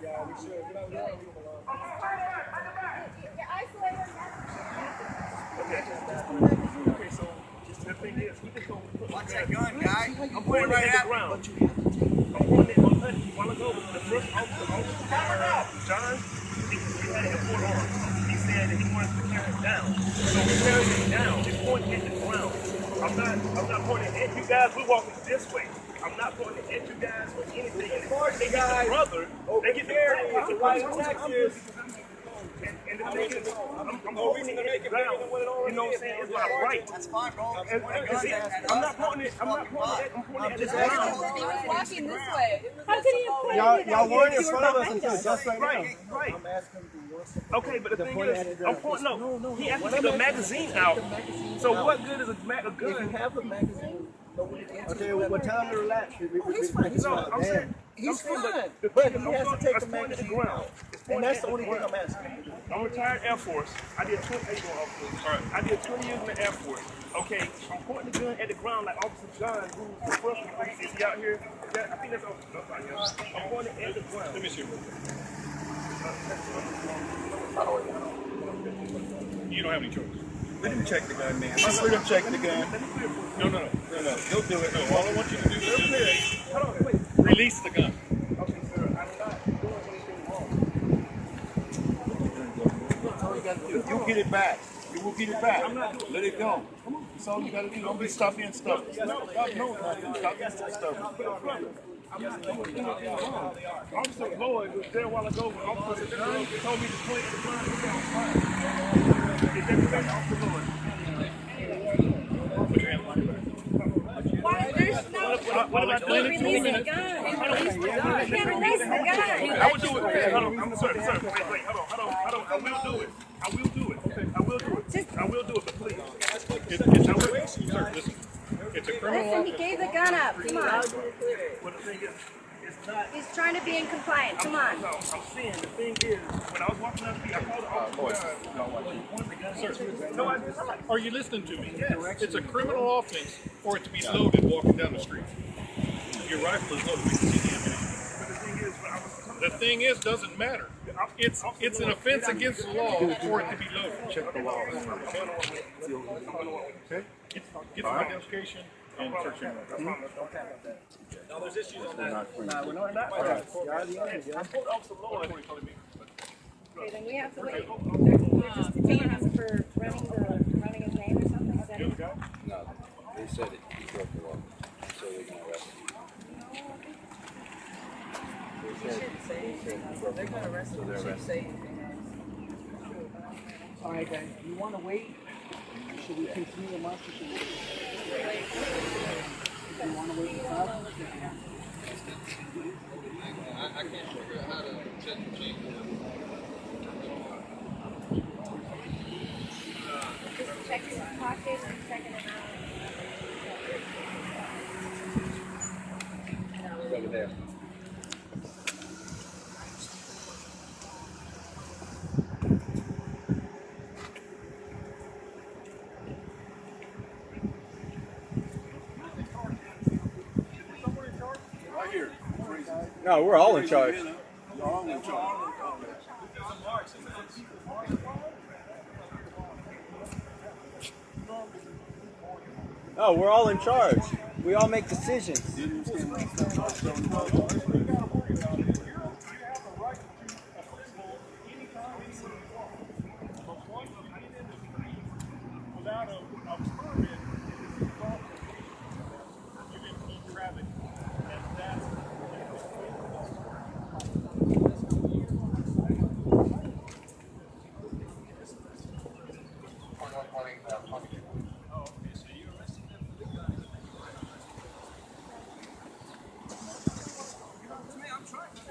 There. Okay, so just the thing is, Watch that gun. guy. I'm I'm pointing right at the ground. I'm pointing it on Huddy. While ago, the first officer, John, he, had a arms. He said he wanted to carry it down. So we carried it down. It's pointing at the ground. I'm not, I'm not pointing at you guys. We're walking this way. I'm not pointing at you guys or anything. And if they get the brother, they get the brother. It's a right on Texas. And, and the thing is, I'm, I'm holding it at the ground. You know what I'm saying? It's my right. That's fine, bro. And, and, and see, I'm not pointing it. I'm not pointing it. I'm pointing it at the ground. He was walking this way. How could he have pointed Y'all, it y'all weren't in if you were front of us until just right Right, now. right. I'm asking you Okay, but the The thing point is, I'm ground. pointing. No, No, no, he asked me to I'm get the magazine out. take the magazine So what good is a, ma- a If you have the magazine, okay, well, what time to relax? We, we, oh, we, he's fine. we- No, I'm man. saying He's fine, but- but he has to take I'm the pointing at magazine ground. And that's the only thing. I'm asking. I'm retired Air Force. I did 20, how you doing, officer? All right. I did 20 years in the Air Force. Okay, I'm pointing the gun at the ground like Officer John, who's the first one. Is he out here? That, I think that's Officer John. right here. I'm pointing at the ground. Let me see. Uh, you don't have any choice. Let him check the gun, man. Just let him check the gun. No, no, no. No, no, he'll do it. No, all I want you to do is just Hold on, wait. release the gun. Okay, sir, I'm not doing anything wrong. You gotta do. You'll get it back. You will get it back. Let it go. That's all you gotta do. Don't be stuffy and stuffy. No, no, stop being so stuffy. Officer Lloyd was there a while ago when Officer told me to point the ground. Gun. The gun. I will do it. I'm. Wait, wait, hold on, hold on. I will do it. I will do it. I will do it. I will do it, but please. It, it's, listen. A criminal Listen, he gave the gun up. Come on. The thing is, not. Uh, he's trying to be in compliance. Come on. No, I'm saying the thing is, when I was walking down the street, I called the officer. Sir, no, I did not. Are you listening to me? Yes. It's a criminal offense for it to be loaded walking down the street. Your rifle is loaded. We can see the ammunition. But the thing is, when I was coming The thing is, doesn't matter. It's it's an offense against the law for it to be loaded. Check the law. Okay. Get, get the identification and search your name. No, there's issues on that. Nah, we're not, not for that. I told Officer Lloyd. Okay, then we have to wait. They're just detaining him for running the, running his name or something? Is that it? No, they said it, he broke the law, so they can arrest him. They said, they said he broke the law, so they're arresting him. All right, guys, you want to wait? Should we continue the march? should we- If you want to wait out. Over there. No, we're all in charge. No, we're all in charge. We all make decisions. That's right.